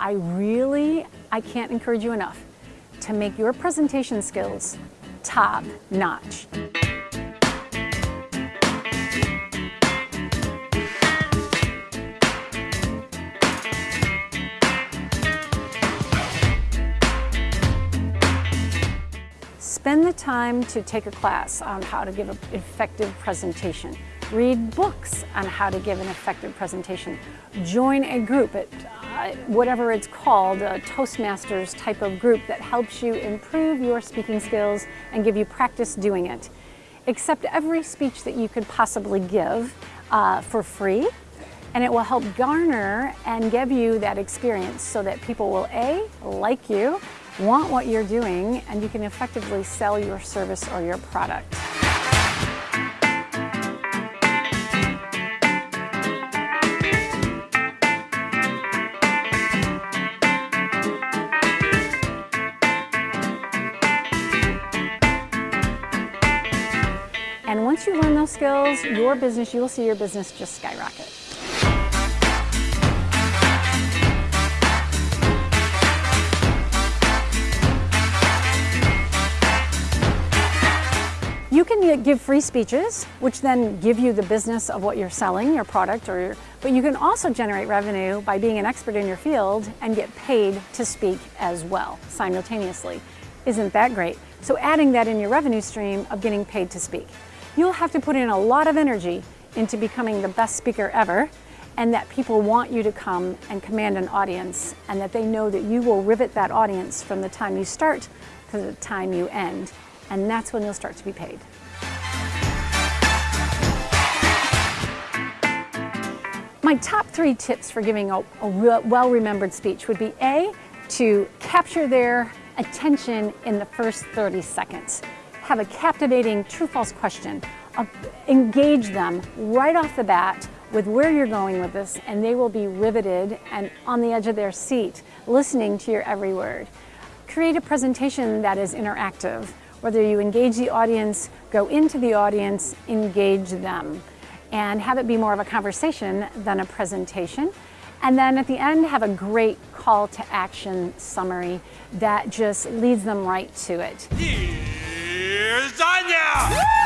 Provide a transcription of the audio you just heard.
I really, I can't encourage you enough to make your presentation skills top notch. Spend the time to take a class on how to give an effective presentation. Read books on how to give an effective presentation. Join a group at uh, whatever it's called, a Toastmasters type of group that helps you improve your speaking skills and give you practice doing it. Accept every speech that you could possibly give uh, for free and it will help garner and give you that experience so that people will A, like you, want what you're doing, and you can effectively sell your service or your product. Once you learn those skills, your business, you will see your business just skyrocket. You can give free speeches, which then give you the business of what you're selling, your product, or your, but you can also generate revenue by being an expert in your field and get paid to speak as well, simultaneously. Isn't that great? So adding that in your revenue stream of getting paid to speak. You'll have to put in a lot of energy into becoming the best speaker ever and that people want you to come and command an audience and that they know that you will rivet that audience from the time you start to the time you end and that's when you'll start to be paid. My top three tips for giving a, a well-remembered speech would be A, to capture their attention in the first 30 seconds. Have a captivating true-false question. Uh, engage them right off the bat with where you're going with this and they will be riveted and on the edge of their seat listening to your every word. Create a presentation that is interactive whether you engage the audience, go into the audience, engage them, and have it be more of a conversation than a presentation. And then at the end, have a great call to action summary that just leads them right to it. Here's Danya!